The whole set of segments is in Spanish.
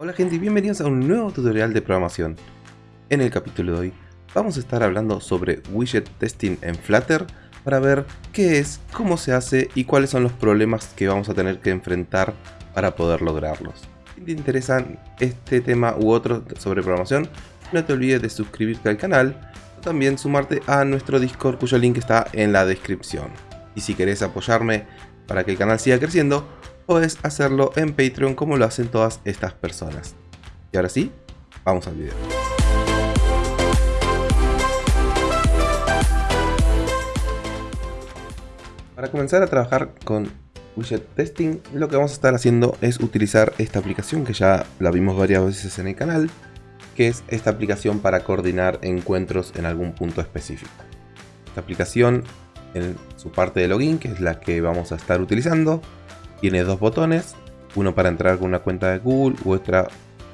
Hola gente y bienvenidos a un nuevo tutorial de programación. En el capítulo de hoy vamos a estar hablando sobre widget testing en Flutter para ver qué es, cómo se hace y cuáles son los problemas que vamos a tener que enfrentar para poder lograrlos. Si te interesan este tema u otro sobre programación, no te olvides de suscribirte al canal o también sumarte a nuestro Discord cuyo link está en la descripción. Y si querés apoyarme para que el canal siga creciendo, puedes hacerlo en Patreon como lo hacen todas estas personas. Y ahora sí, vamos al video. Para comenzar a trabajar con widget testing, lo que vamos a estar haciendo es utilizar esta aplicación que ya la vimos varias veces en el canal, que es esta aplicación para coordinar encuentros en algún punto específico. Esta aplicación en su parte de login, que es la que vamos a estar utilizando, tiene dos botones, uno para entrar con una cuenta de Google u otra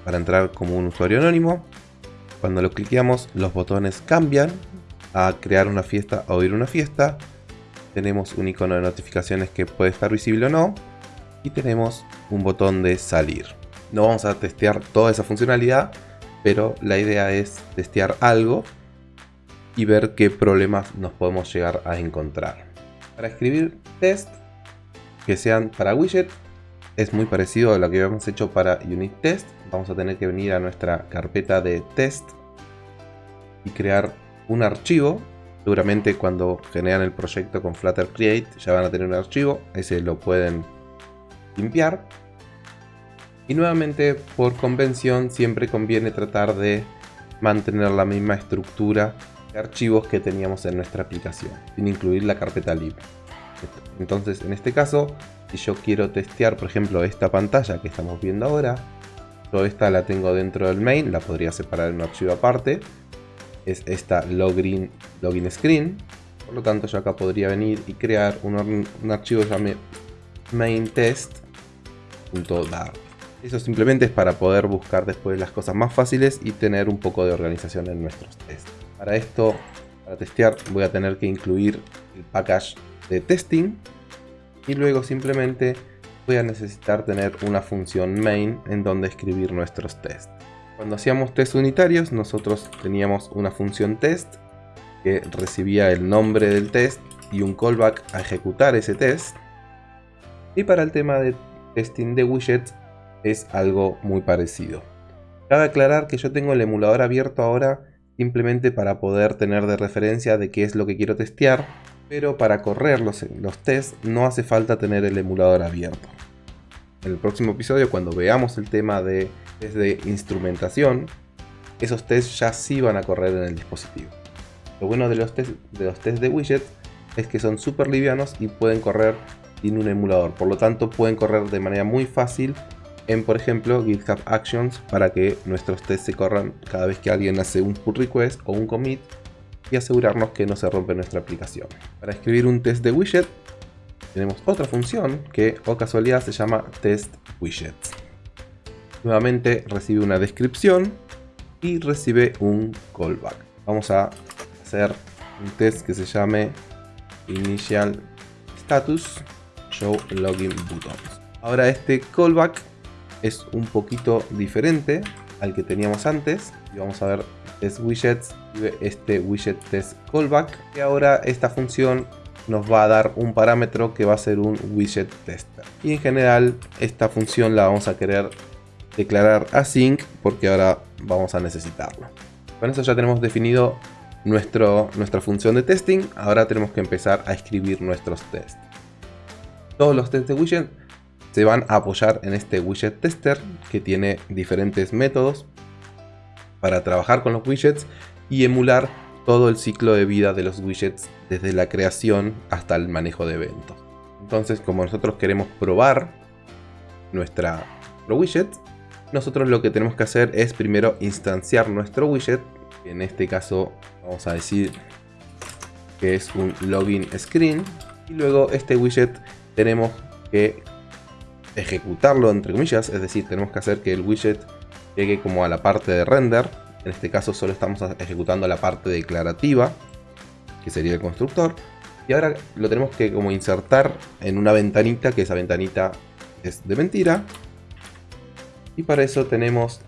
para entrar como un usuario anónimo. Cuando lo cliqueamos los botones cambian a crear una fiesta o ir a una fiesta. Tenemos un icono de notificaciones que puede estar visible o no. Y tenemos un botón de salir. No vamos a testear toda esa funcionalidad, pero la idea es testear algo y ver qué problemas nos podemos llegar a encontrar. Para escribir test que sean para widget es muy parecido a lo que habíamos hecho para unit test. Vamos a tener que venir a nuestra carpeta de test y crear un archivo. Seguramente cuando generan el proyecto con Flutter Create ya van a tener un archivo. Ese lo pueden limpiar. Y nuevamente por convención siempre conviene tratar de mantener la misma estructura de archivos que teníamos en nuestra aplicación, sin incluir la carpeta lib. Entonces, en este caso, si yo quiero testear, por ejemplo, esta pantalla que estamos viendo ahora, toda esta la tengo dentro del main, la podría separar en un archivo aparte. Es esta login, screen. Por lo tanto, yo acá podría venir y crear un, archivo llamado maintest.dar. Eso simplemente es para poder buscar después las cosas más fáciles y tener un poco de organización en nuestros tests. Para esto, para testear, voy a tener que incluir el package de testing y luego simplemente voy a necesitar tener una función main en donde escribir nuestros tests. Cuando hacíamos test unitarios nosotros teníamos una función test que recibía el nombre del test y un callback a ejecutar ese test. Y para el tema de testing de widgets es algo muy parecido. Cabe aclarar que yo tengo el emulador abierto ahora simplemente para poder tener de referencia de qué es lo que quiero testear pero para correr los, los tests no hace falta tener el emulador abierto. En el próximo episodio, cuando veamos el tema de test de instrumentación, esos tests ya sí van a correr en el dispositivo. Lo bueno de los test de, los test de widget es que son súper livianos y pueden correr sin un emulador. Por lo tanto, pueden correr de manera muy fácil en, por ejemplo, GitHub Actions para que nuestros tests se corran cada vez que alguien hace un pull request o un commit y asegurarnos que no se rompe nuestra aplicación. Para escribir un test de widget tenemos otra función que o casualidad se llama test widgets. Nuevamente recibe una descripción y recibe un callback. Vamos a hacer un test que se llame initial status show login buttons. Ahora este callback es un poquito diferente al que teníamos antes y vamos a ver test widgets este widget test callback y ahora esta función nos va a dar un parámetro que va a ser un widget tester. Y en general esta función la vamos a querer declarar async porque ahora vamos a necesitarlo con eso ya tenemos definido nuestro, nuestra función de testing. Ahora tenemos que empezar a escribir nuestros tests. Todos los tests de widget se van a apoyar en este widget tester que tiene diferentes métodos para trabajar con los widgets y emular todo el ciclo de vida de los widgets desde la creación hasta el manejo de eventos. Entonces, como nosotros queremos probar nuestra, nuestro widget, nosotros lo que tenemos que hacer es primero instanciar nuestro widget. En este caso vamos a decir que es un login screen. Y luego este widget tenemos que ejecutarlo entre comillas, es decir, tenemos que hacer que el widget llegue como a la parte de render. En este caso solo estamos ejecutando la parte declarativa, que sería el constructor. Y ahora lo tenemos que como insertar en una ventanita, que esa ventanita es de mentira. Y para eso tenemos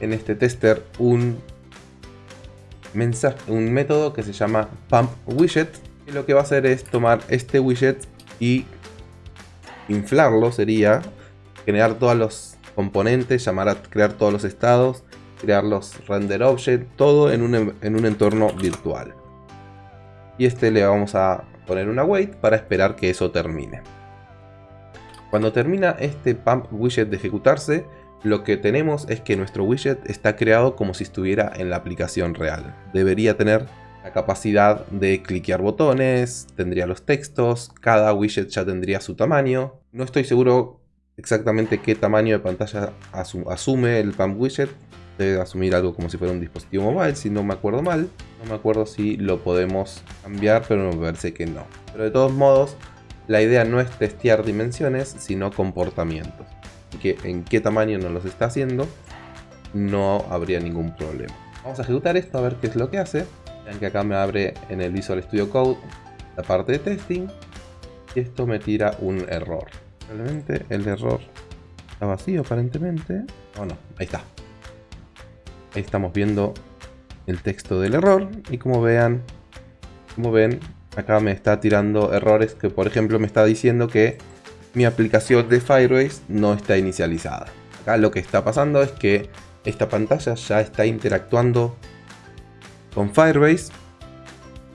en este tester un, mensaje, un método que se llama pump widget. Que lo que va a hacer es tomar este widget y inflarlo, sería generar todos los componentes, llamar a crear todos los estados, crear los render object, todo en un, en un entorno virtual. Y este le vamos a poner una wait para esperar que eso termine. Cuando termina este pump widget de ejecutarse, lo que tenemos es que nuestro widget está creado como si estuviera en la aplicación real. Debería tener la capacidad de cliquear botones, tendría los textos, cada widget ya tendría su tamaño. No estoy seguro exactamente qué tamaño de pantalla asume el pump widget. Debe asumir algo como si fuera un dispositivo mobile, si no me acuerdo mal. No me acuerdo si lo podemos cambiar, pero me parece que no. Pero de todos modos, la idea no es testear dimensiones, sino comportamientos. Y que en qué tamaño nos los está haciendo, no habría ningún problema. Vamos a ejecutar esto a ver qué es lo que hace. Vean que acá me abre en el Visual Studio Code la parte de testing. Y esto me tira un error. Probablemente el error está vacío aparentemente. Oh no, ahí está. Ahí estamos viendo el texto del error. Y como vean, como ven, acá me está tirando errores que por ejemplo me está diciendo que mi aplicación de Firebase no está inicializada. Acá lo que está pasando es que esta pantalla ya está interactuando con Firebase.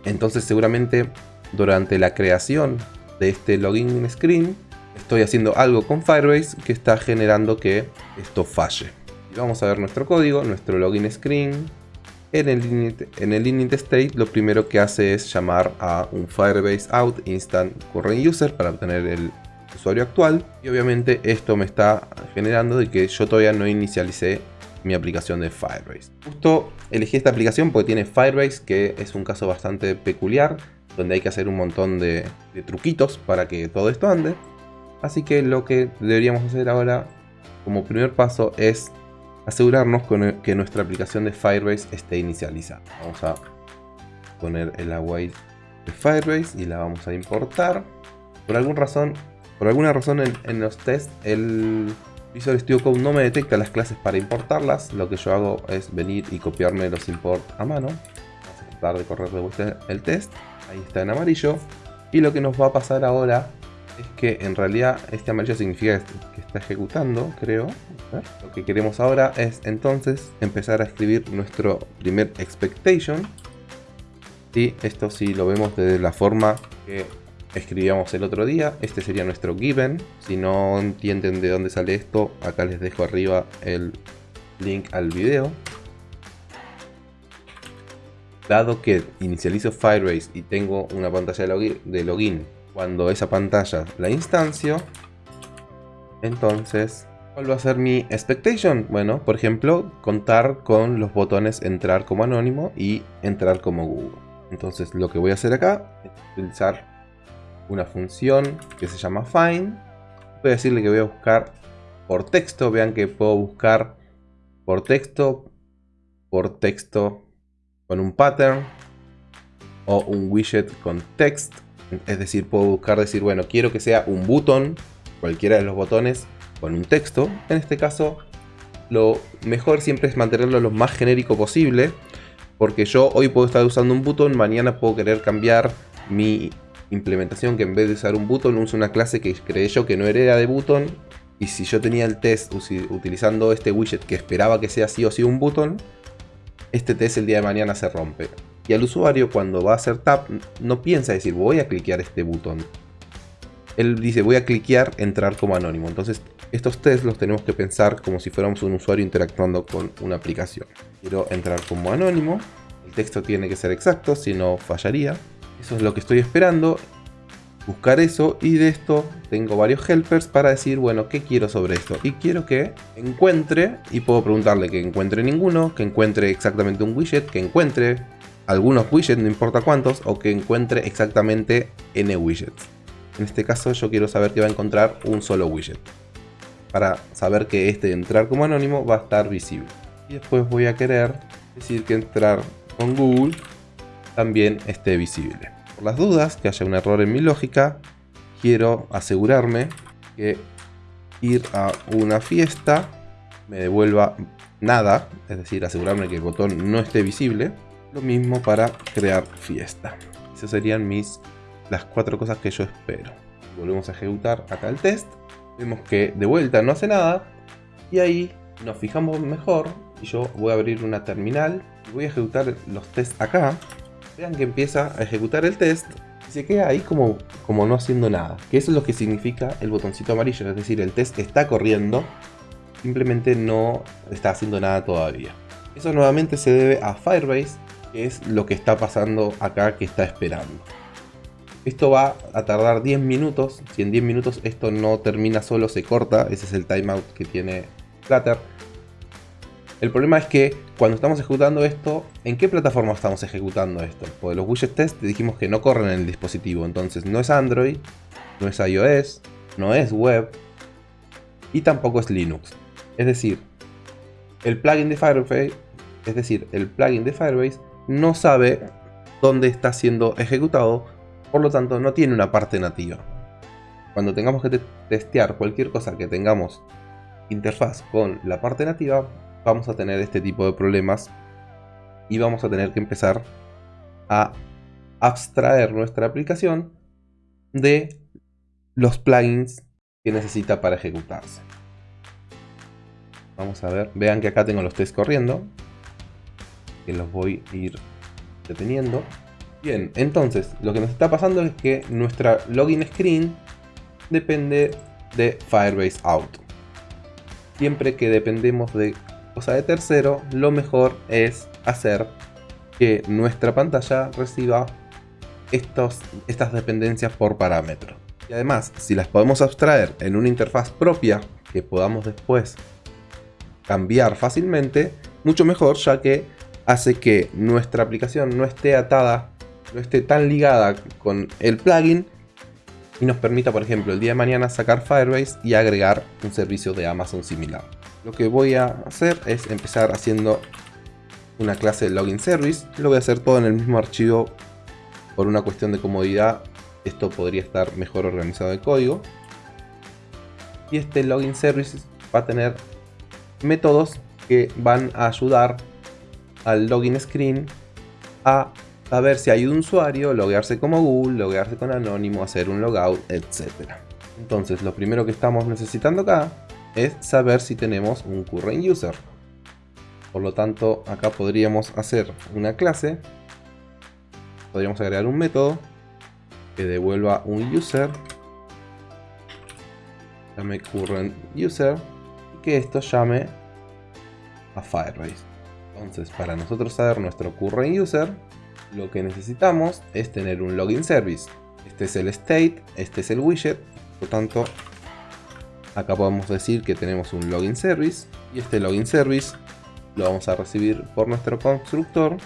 Entonces seguramente durante la creación de este login screen estoy haciendo algo con Firebase que está generando que esto falle. Vamos a ver nuestro código, nuestro login screen en el, init, en el init state lo primero que hace es llamar a un Firebase out instant current user para obtener el usuario actual. Y obviamente esto me está generando de que yo todavía no inicialicé mi aplicación de Firebase. Justo elegí esta aplicación porque tiene Firebase, que es un caso bastante peculiar, donde hay que hacer un montón de truquitos para que todo esto ande. Así que lo que deberíamos hacer ahora como primer paso es asegurarnos que nuestra aplicación de Firebase esté inicializada. Vamos a poner el await de Firebase y la vamos a importar. Por alguna razón, por alguna razón en, los tests el Visual Studio Code no me detecta las clases para importarlas. Lo que yo hago es venir y copiarme los import a mano. Vamos a tratar de correr de vuelta el test. Ahí está en amarillo. Y lo que nos va a pasar ahora es que en realidad este amarillo significa ejecutando, creo. Lo que queremos ahora es entonces empezar a escribir nuestro primer expectation. Y esto si lo vemos de la forma que escribíamos el otro día. Este sería nuestro given. Si no entienden de dónde sale esto, acá les dejo arriba el link al video. Dado que inicializo Firebase y tengo una pantalla de login cuando esa pantalla la instancio, entonces, ¿cuál va a ser mi expectation? Bueno, por ejemplo, contar con los botones entrar como anónimo y entrar como Google. Entonces, lo que voy a hacer acá es utilizar una función que se llama find. Voy a decirle que voy a buscar por texto. Vean que puedo buscar por texto, por texto con un pattern o un widget con text es decir, puedo buscar decir, bueno, quiero que sea un botón, cualquiera de los botones, con un texto. En este caso, lo mejor siempre es mantenerlo lo más genérico posible. Porque yo hoy puedo estar usando un botón, mañana puedo querer cambiar mi implementación que en vez de usar un botón uso una clase que creé yo que no era de button y si yo tenía el test utilizando este widget que esperaba que sea sí o sí un botón este test el día de mañana se rompe y al usuario cuando va a hacer tap no piensa decir voy a cliquear este botón. Él dice voy a cliquear entrar como anónimo. Entonces estos tests los tenemos que pensar como si fuéramos un usuario interactuando con una aplicación. Quiero entrar como anónimo. El texto tiene que ser exacto, si no fallaría. Eso es lo que estoy esperando. Buscar eso y de esto tengo varios helpers para decir, bueno, ¿qué quiero sobre esto? Y quiero que encuentre, y puedo preguntarle que encuentre ninguno, que encuentre exactamente un widget, que encuentre algunos widgets, no importa cuántos, o que encuentre exactamente n widgets. En este caso yo quiero saber que va a encontrar un solo widget. Para saber que este entrar como anónimo va a estar visible. Y después voy a querer decir que entrar con Google también esté visible. Por las dudas, que haya un error en mi lógica, quiero asegurarme que ir a una fiesta, me devuelva nada, es decir, asegurarme que el botón no esté visible. Lo mismo para crear fiesta. Esas serían mis las cuatro cosas que yo espero. Volvemos a ejecutar acá el test. Vemos que de vuelta no hace nada. Y ahí nos fijamos mejor. Y yo voy a abrir una terminal. Y voy a ejecutar los tests acá. Vean que empieza a ejecutar el test. Y se queda ahí como, como no haciendo nada. Que eso es lo que significa el botoncito amarillo. Es decir, el test está corriendo. Simplemente no está haciendo nada todavía. Eso nuevamente se debe a Firebase. Que es lo que está pasando acá que está esperando. Esto va a tardar 10 minutos. Si en 10 minutos esto no termina solo, se corta. Ese es el timeout que tiene Flutter. El problema es que cuando estamos ejecutando esto, ¿en qué plataforma estamos ejecutando esto? Porque los widget test dijimos que no corren en el dispositivo. Entonces no es Android, no es iOS, no es web y tampoco es Linux. Es decir, el plugin de Firebase, es decir, el plugin de Firebase no sabe dónde está siendo ejecutado por lo tanto no tiene una parte nativa. Cuando tengamos que testear cualquier cosa que tengamos interfaz con la parte nativa, vamos a tener este tipo de problemas y vamos a tener que empezar a abstraer nuestra aplicación de los plugins que necesita para ejecutarse. Vamos a ver, vean que acá tengo los tests corriendo, que los voy a ir deteniendo. Bien, entonces lo que nos está pasando es que nuestra login screen depende de Firebase Auto. Siempre que dependemos de cosa de tercero, lo mejor es hacer que nuestra pantalla reciba estos, estas dependencias por parámetro. Y además, si las podemos abstraer en una interfaz propia que podamos después cambiar fácilmente, mucho mejor ya que hace que nuestra aplicación no esté atada no esté tan ligada con el plugin y nos permita, por ejemplo, el día de mañana sacar Firebase y agregar un servicio de Amazon similar. Lo que voy a hacer es empezar haciendo una clase de login service. Lo voy a hacer todo en el mismo archivo por una cuestión de comodidad. Esto podría estar mejor organizado el código. Y este login service va a tener métodos que van a ayudar al login screen a a ver si hay un usuario, loguearse como Google, loguearse con Anónimo, hacer un logout, etc. Entonces lo primero que estamos necesitando acá es saber si tenemos un current user. Por lo tanto, acá podríamos hacer una clase, podríamos agregar un método que devuelva un user, llame current user, y que esto llame a Firebase. Entonces, para nosotros saber nuestro current user, lo que necesitamos es tener un login service. Este es el state, este es el widget, por tanto acá podemos decir que tenemos un login service y este login service lo vamos a recibir por nuestro constructor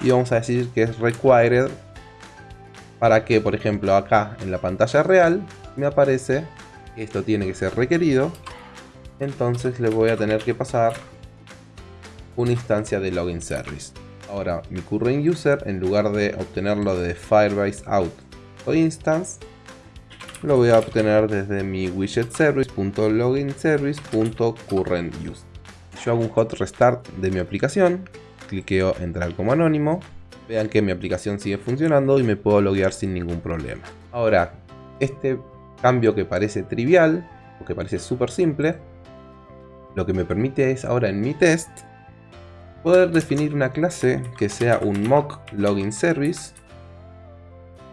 y vamos a decir que es required para que por ejemplo acá en la pantalla real me aparece que esto tiene que ser requerido entonces le voy a tener que pasar una instancia de login service Ahora, mi current user, en lugar de obtenerlo de Firebase out o instance, lo voy a obtener desde mi widget service.loginservice.currentUser. Yo hago un hot restart de mi aplicación, cliqueo entrar como anónimo, vean que mi aplicación sigue funcionando y me puedo loguear sin ningún problema. Ahora, este cambio que parece trivial, o que parece súper simple, lo que me permite es ahora en mi test poder definir una clase que sea un mock login service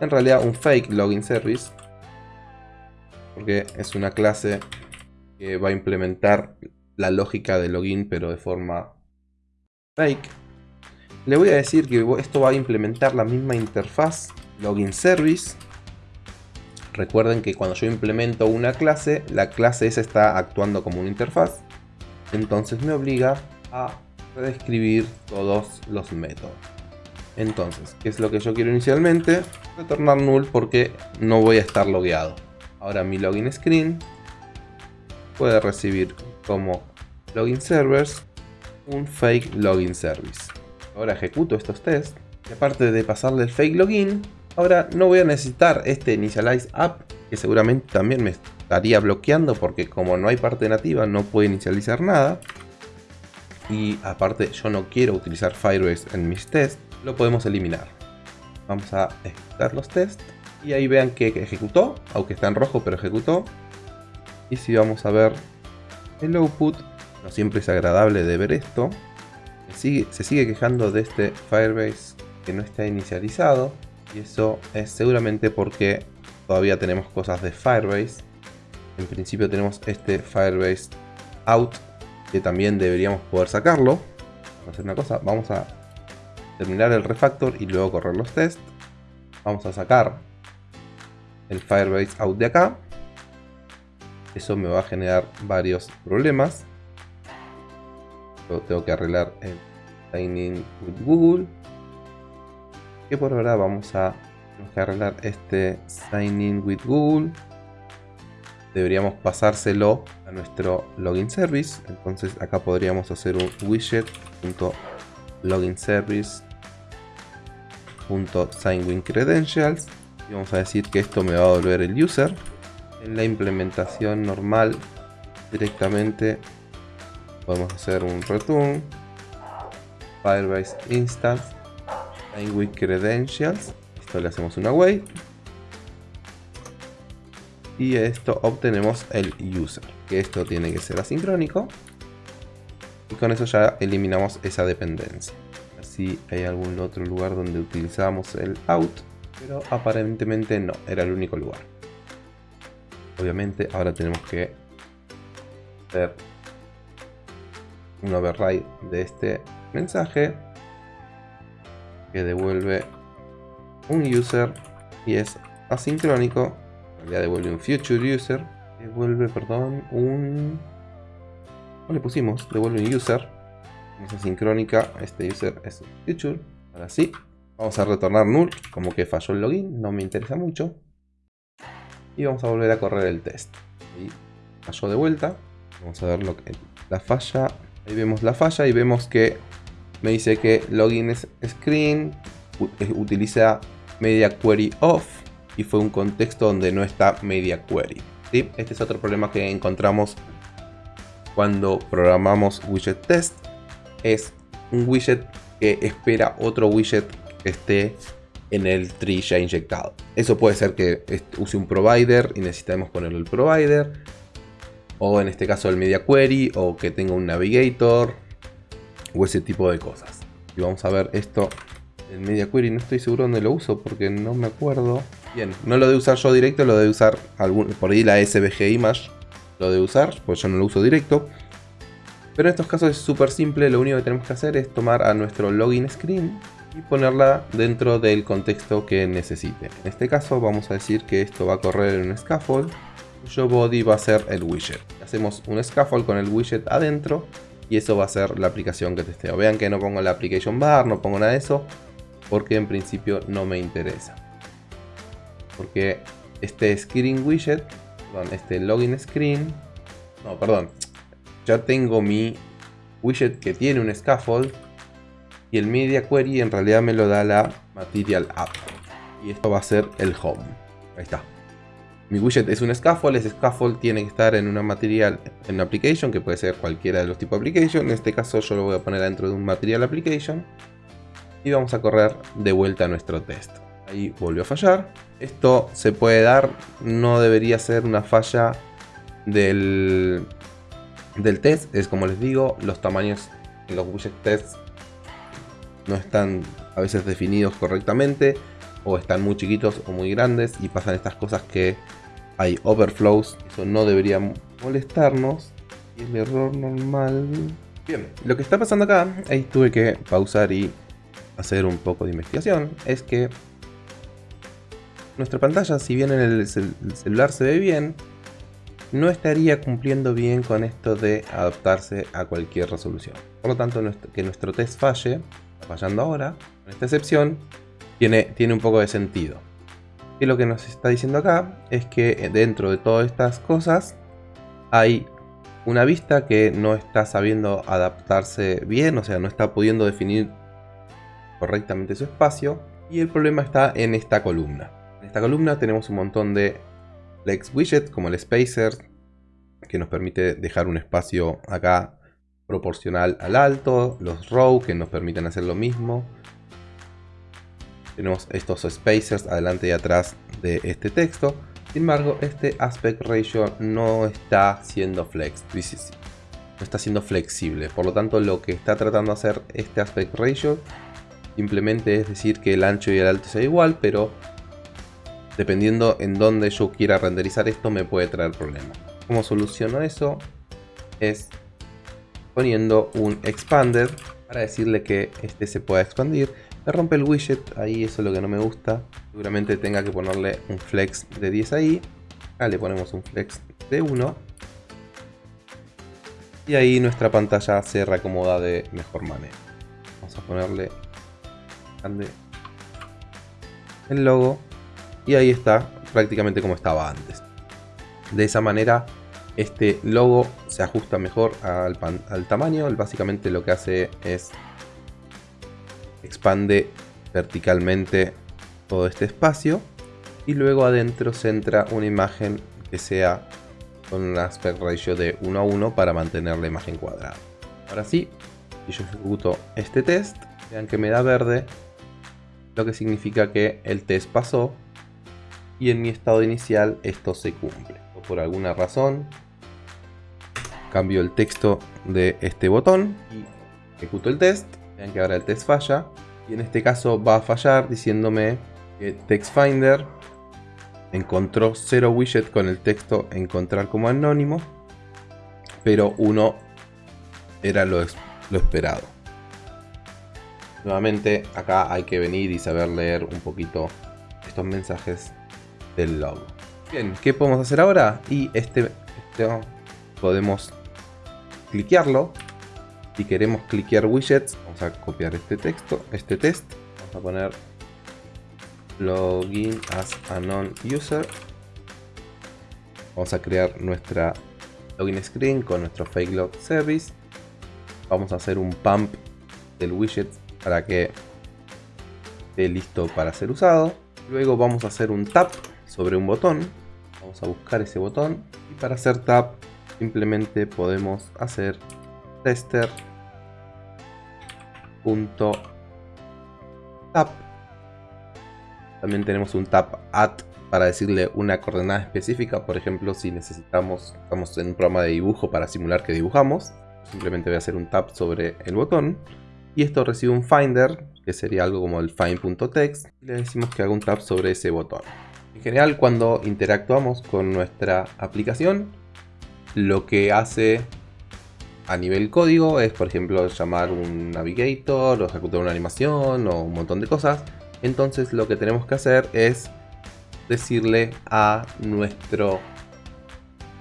en realidad un fake login service porque es una clase que va a implementar la lógica de login pero de forma fake. Le voy a decir que esto va a implementar la misma interfaz login service. Recuerden que cuando yo implemento una clase la clase esa está actuando como una interfaz. Entonces me obliga a redescribir todos los métodos. Entonces, ¿qué es lo que yo quiero inicialmente? Retornar null porque no voy a estar logueado. Ahora mi login screen puede recibir como login servers un fake login service. Ahora ejecuto estos tests y aparte de pasarle el fake login, ahora no voy a necesitar este initialize app que seguramente también me estaría bloqueando porque como no hay parte nativa no puede inicializar nada. Y aparte yo no quiero utilizar Firebase en mis tests, lo podemos eliminar. Vamos a ejecutar los tests y ahí vean que ejecutó, aunque está en rojo pero ejecutó. Y si vamos a ver el output, no siempre es agradable de ver esto. Se sigue, quejando de este Firebase que no está inicializado. Y eso es seguramente porque todavía tenemos cosas de Firebase. En principio tenemos este Firebase out que también deberíamos poder sacarlo. Vamos a hacer una cosa, vamos a terminar el refactor y luego correr los tests. Vamos a sacar el Firebase out de acá. Eso me va a generar varios problemas. tengo que arreglar el signing with Google. Que por ahora vamos a tenemos que arreglar este sign in with Google. Deberíamos pasárselo a nuestro login service. Entonces acá podríamos hacer un credentials y vamos a decir que esto me va a volver el user. En la implementación normal directamente podemos hacer un return Firebase instance sign credentials le hacemos una wait. Y esto obtenemos el user, que esto tiene que ser asincrónico. Y con eso ya eliminamos esa dependencia. Así hay algún otro lugar donde utilizamos el out, pero aparentemente no, era el único lugar. Obviamente ahora tenemos que hacer un override de este mensaje que devuelve un user y es asincrónico, ya devuelve un future user, devuelve, perdón, un... ¿Cómo le pusimos? Devuelve un user, es asincrónica, este user es future, ahora sí, vamos a retornar null, como que falló el login, no me interesa mucho, y vamos a volver a correr el test, y falló de vuelta, vamos a ver lo que la falla, ahí vemos la falla y vemos que me dice que login es screen, utiliza media query off y fue un contexto donde no está media query. Este es otro problema que encontramos cuando programamos widget test. Es un widget que espera otro widget que esté en el tree ya inyectado. Eso puede ser que use un provider y necesitemos ponerle el provider. O en este caso el media query o que tenga un navigator o ese tipo de cosas. Y vamos a ver esto el Media Query no estoy seguro dónde lo uso porque no me acuerdo. Bien, no lo de usar yo directo, lo de usar algún, por ahí la SVG Image lo de usar, pues yo no lo uso directo. Pero en estos casos es súper simple, lo único que tenemos que hacer es tomar a nuestro login screen y ponerla dentro del contexto que necesite. En este caso vamos a decir que esto va a correr en un scaffold, cuyo body va a ser el widget. Hacemos un scaffold con el widget adentro y eso va a ser la aplicación que testeo. Vean que no pongo la application bar, no pongo nada de eso, porque en principio no me interesa. Porque este screen widget, perdón, este login screen, no, perdón, ya tengo mi widget que tiene un scaffold y el media query en realidad me lo da la material app y esto va a ser el home. Ahí está. Mi widget es un scaffold, ese scaffold tiene que estar en una material, en una application, que puede ser cualquiera de los tipos de application. En este caso yo lo voy a poner dentro de un material application y vamos a correr de vuelta a nuestro test. Ahí volvió a fallar. Esto se puede dar, no debería ser una falla del, del test. Es como les digo, los tamaños en los widget tests no están a veces definidos correctamente o están muy chiquitos o muy grandes y pasan estas cosas que hay overflows. Eso no debería molestarnos. Y el error normal... Bien, lo que está pasando acá, ahí tuve que pausar y hacer un poco de investigación es que nuestra pantalla, si bien en el, celular se ve bien, no estaría cumpliendo bien con esto de adaptarse a cualquier resolución. Por lo tanto, que nuestro test falle, fallando ahora, con esta excepción, tiene, tiene un poco de sentido. Y lo que nos está diciendo acá es que dentro de todas estas cosas hay una vista que no está sabiendo adaptarse bien, o sea, no está pudiendo definir correctamente su espacio. Y el problema está en esta columna. En esta columna tenemos un montón de flex widget como el spacer que nos permite dejar un espacio acá proporcional al alto, los row que nos permiten hacer lo mismo. Tenemos estos spacers adelante y atrás de este texto. Sin embargo, este aspect ratio no está siendo flex, no está siendo flexible. Por lo tanto, lo que está tratando de hacer este aspect ratio simplemente es decir que el ancho y el alto sea igual, pero dependiendo en dónde yo quiera renderizar esto me puede traer problemas. ¿Cómo soluciono eso? Es poniendo un expander para decirle que este se pueda expandir. Me rompe el widget, ahí eso es lo que no me gusta. Seguramente tenga que ponerle un flex de 10 ahí. Acá le ponemos un flex de 1. Y ahí nuestra pantalla se reacomoda de mejor manera. Vamos a ponerle el logo. Y ahí está prácticamente como estaba antes. De esa manera este logo se ajusta mejor al, al tamaño. Básicamente lo que hace es expande verticalmente todo este espacio y luego adentro centra una imagen que sea con un aspect ratio de 1 a 1 para mantener la imagen cuadrada. Ahora sí, si yo ejecuto este test, vean que me da verde, lo que significa que el test pasó y en mi estado inicial esto se cumple. Por alguna razón cambio el texto de este botón y ejecuto el test. Vean que ahora el test falla y en este caso va a fallar diciéndome que TextFinder encontró cero widget con el texto encontrar como anónimo pero uno era lo esperado. Nuevamente acá hay que venir y saber leer un poquito estos mensajes del logo. Bien, ¿qué podemos hacer ahora? Y este, este podemos cliquearlo. Si queremos cliquear widgets, vamos a copiar este texto, este test. Vamos a poner login as a non-user. Vamos a crear nuestra login screen con nuestro fake log service. Vamos a hacer un pump del widget para que esté listo para ser usado. Luego vamos a hacer un tap sobre un botón. Vamos a buscar ese botón. Y para hacer tap simplemente podemos hacer tester tap también tenemos un tap at para decirle una coordenada específica por ejemplo si necesitamos estamos en un programa de dibujo para simular que dibujamos simplemente voy a hacer un tap sobre el botón y esto recibe un finder que sería algo como el find.text y le decimos que haga un tap sobre ese botón en general cuando interactuamos con nuestra aplicación lo que hace a nivel código es por ejemplo llamar un navigator o ejecutar una animación o un montón de cosas. Entonces lo que tenemos que hacer es decirle a nuestro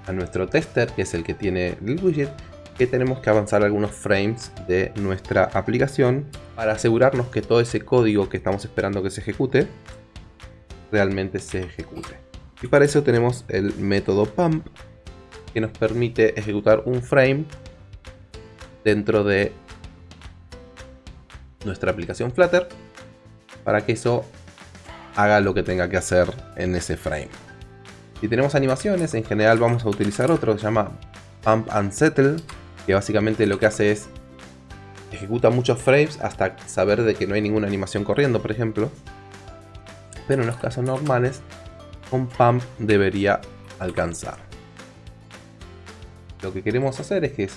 a nuestro tester que es el que tiene el widget que tenemos que avanzar algunos frames de nuestra aplicación para asegurarnos que todo ese código que estamos esperando que se ejecute realmente se ejecute y para eso tenemos el método pump que nos permite ejecutar un frame dentro de nuestra aplicación Flutter para que eso haga lo que tenga que hacer en ese frame. Si tenemos animaciones, en general vamos a utilizar otro que se llama Pump and Settle, que básicamente lo que hace es ejecuta muchos frames hasta saber de que no hay ninguna animación corriendo, por ejemplo. Pero en los casos normales, con Pump debería alcanzar. Lo que queremos hacer es que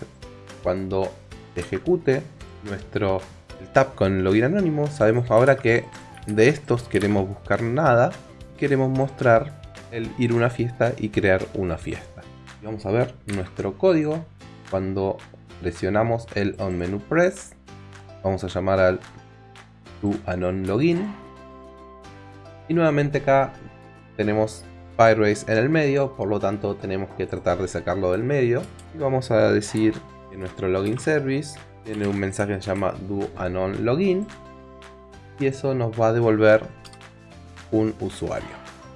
cuando ejecute nuestro el tab con login anónimo, sabemos ahora que de estos queremos buscar nada. Queremos mostrar el ir a una fiesta y crear una fiesta. Y vamos a ver nuestro código. Cuando presionamos el on menu press, vamos a llamar al to anon login. Y nuevamente acá tenemos Firebase en el medio, por lo tanto tenemos que tratar de sacarlo del medio. Y vamos a decir que nuestro login service tiene un mensaje que se llama do anon login y eso nos va a devolver un usuario.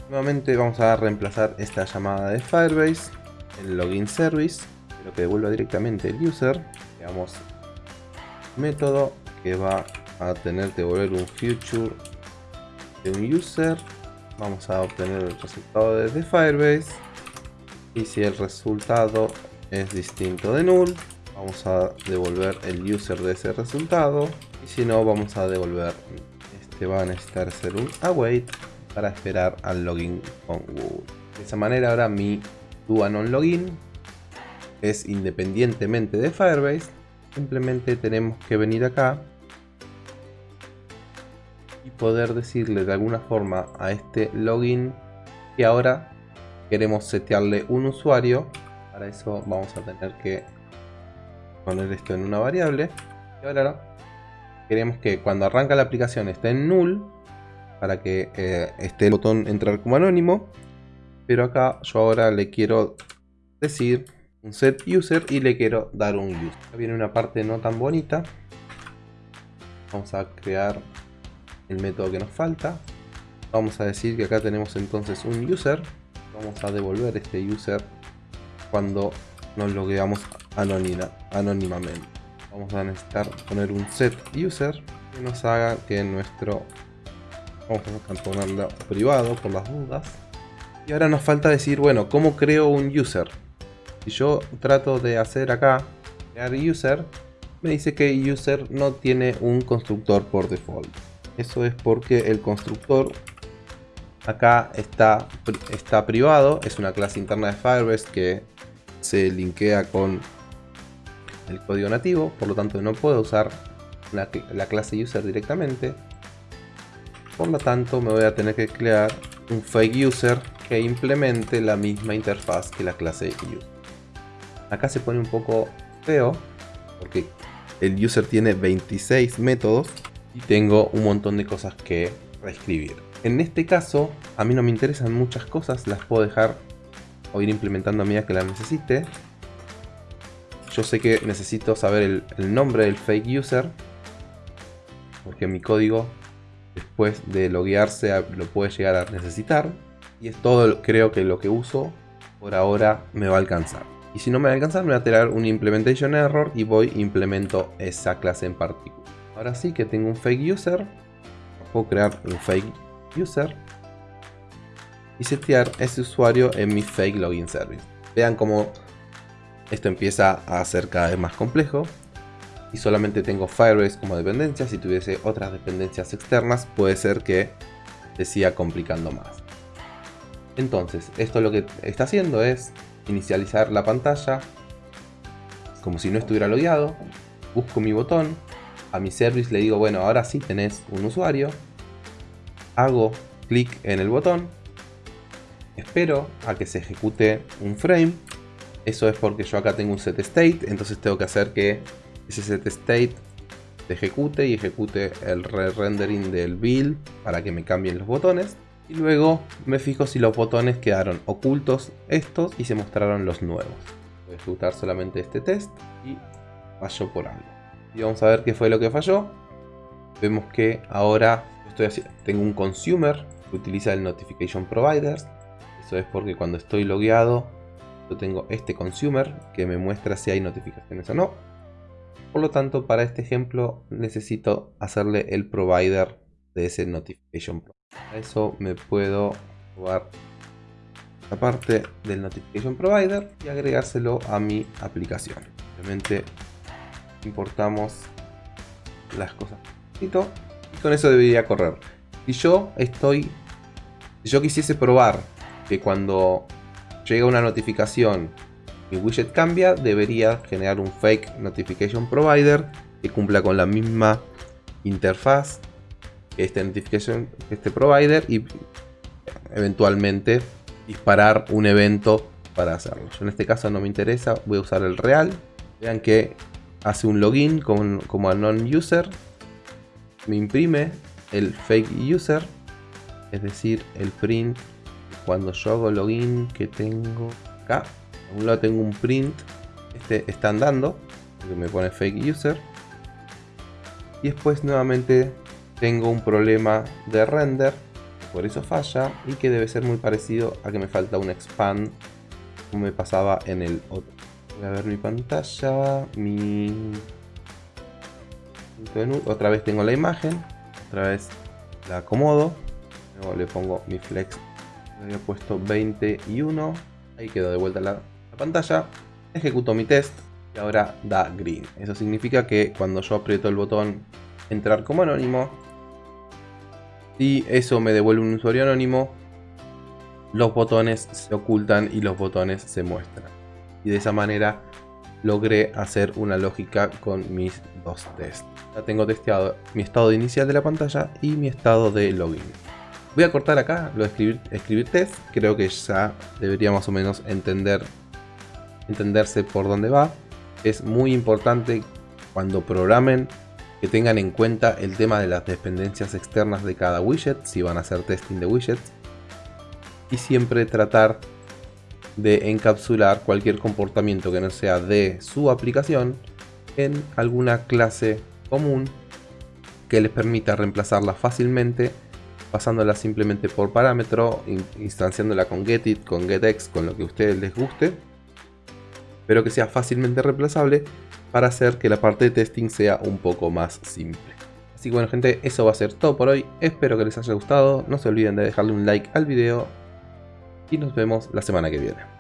Nuevamente vamos a reemplazar esta llamada de Firebase en login service, pero que devuelva directamente el user. Veamos método que va a tener que devolver un future de un user. Vamos a obtener el resultado desde Firebase. Y si el resultado es distinto de null vamos a devolver el user de ese resultado. Y si no vamos a devolver este va a necesitar ser un await para esperar al login con Google. De esa manera ahora mi DoAnon login es independientemente de Firebase. Simplemente tenemos que venir acá poder decirle de alguna forma a este login que ahora queremos setearle un usuario. Para eso vamos a tener que poner esto en una variable. Y ahora queremos que cuando arranca la aplicación esté en null para que eh, esté el botón entrar como anónimo. Pero acá yo ahora le quiero decir un set user y le quiero dar un user. Acá viene una parte no tan bonita. Vamos a crear el método que nos falta vamos a decir que acá tenemos entonces un user vamos a devolver este user cuando nos logueamos anónimamente. Vamos a necesitar poner un set user que nos haga que nuestro... Vamos a ponerlo privado por las dudas. Y ahora nos falta decir, bueno, ¿cómo creo un user? Si yo trato de hacer acá, crear user, me dice que user no tiene un constructor por default. Eso es porque el constructor acá está, está privado, es una clase interna de Firebase que se linkea con el código nativo, por lo tanto no puedo usar la, clase user directamente. Por lo tanto me voy a tener que crear un fake user que implemente la misma interfaz que la clase user. Acá se pone un poco feo porque el user tiene 26 métodos y tengo un montón de cosas que reescribir. En este caso, a mí no me interesan muchas cosas, las puedo dejar o ir implementando a medida que la necesite. Yo sé que necesito saber el, nombre del fake user, porque mi código después de loguearse lo puede llegar a necesitar. Y es todo creo que lo que uso por ahora me va a alcanzar. Y si no me va a alcanzar me va a tirar un implementation error y voy implemento esa clase en particular. Ahora sí que tengo un fake user, puedo crear un fake user y setear ese usuario en mi fake login service. Vean cómo esto empieza a ser cada vez más complejo y solamente tengo Firebase como dependencia. Si tuviese otras dependencias externas puede ser que se siga complicando más. Entonces, esto lo que está haciendo es inicializar la pantalla como si no estuviera logueado. Busco mi botón, a mi service le digo, bueno, ahora sí tenés un usuario. Hago clic en el botón espero a que se ejecute un frame. Eso es porque yo acá tengo un set state, entonces tengo que hacer que ese set state se ejecute y ejecute el re-rendering del build para que me cambien los botones. Y luego me fijo si los botones quedaron ocultos estos y se mostraron los nuevos. Voy a ejecutar solamente este test y falló por algo. Y vamos a ver qué fue lo que falló. Vemos que ahora estoy tengo un consumer que utiliza el notification providers eso es porque cuando estoy logueado, yo tengo este consumer que me muestra si hay notificaciones o no. Por lo tanto, para este ejemplo necesito hacerle el provider de ese notification. Para eso me puedo robar la parte del notification provider y agregárselo a mi aplicación. Obviamente importamos las cosas y con eso debería correr. Si yo estoy, si yo quisiese probar que cuando llega una notificación mi widget cambia, debería generar un fake notification provider que cumpla con la misma interfaz que este notification, este provider y eventualmente disparar un evento para hacerlo. en este caso no me interesa, voy a usar el real. Vean que hace un login como, como a non-user, me imprime el fake user, es decir, el print cuando yo hago login que tengo acá, a un lado tengo un print, este está andando, que me pone fake user. Y después nuevamente tengo un problema de render, por eso falla, y que debe ser muy parecido a que me falta un expand, como me pasaba en el otro. Voy a ver mi pantalla, mi... Otra vez tengo la imagen, otra vez la acomodo, Luego le pongo mi flex. Le había puesto 20 y 1. Ahí quedó de vuelta la, la pantalla. Ejecuto mi test y ahora da green. Eso significa que cuando yo aprieto el botón entrar como anónimo y eso me devuelve un usuario anónimo, los botones se ocultan y los botones se muestran. Y de esa manera logré hacer una lógica con mis dos tests. Ya tengo testeado mi estado inicial de la pantalla y mi estado de login. Voy a cortar acá lo de escribir, escribir test. Creo que ya debería más o menos entender, entenderse por dónde va. Es muy importante cuando programen que tengan en cuenta el tema de las dependencias externas de cada widget, si van a hacer testing de widgets. Y siempre tratar de encapsular cualquier comportamiento que no sea de su aplicación en alguna clase común que les permita reemplazarla fácilmente pasándola simplemente por parámetro, instanciándola con getit, con getX, con lo que a ustedes les guste, pero que sea fácilmente reemplazable para hacer que la parte de testing sea un poco más simple. Así que bueno gente, eso va a ser todo por hoy, espero que les haya gustado, no se olviden de dejarle un like al video y nos vemos la semana que viene.